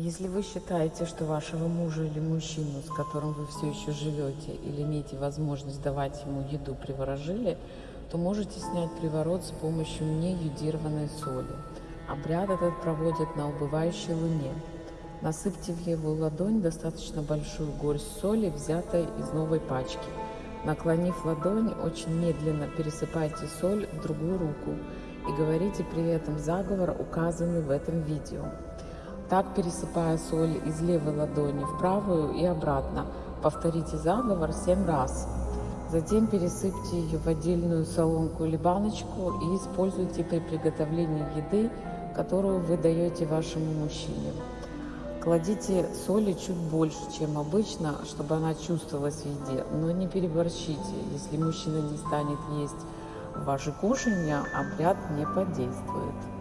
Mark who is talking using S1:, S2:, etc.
S1: Если вы считаете, что вашего мужа или мужчину, с которым вы все еще живете, или имеете возможность давать ему еду, приворожили, то можете снять приворот с помощью неюдированной соли. Обряд этот проводят на убывающей луне. Насыпьте в левую ладонь достаточно большую горсть соли, взятой из новой пачки. Наклонив ладонь, очень медленно пересыпайте соль в другую руку и говорите при этом заговор, указанный в этом видео. Так, пересыпая соль из левой ладони в правую и обратно, повторите заговор 7 раз. Затем пересыпьте ее в отдельную солонку или баночку и используйте при приготовлении еды, которую вы даете вашему мужчине. Кладите соли чуть больше, чем обычно, чтобы она чувствовалась в еде, но не переборщите. Если мужчина не станет есть ваши кушания, обряд не подействует.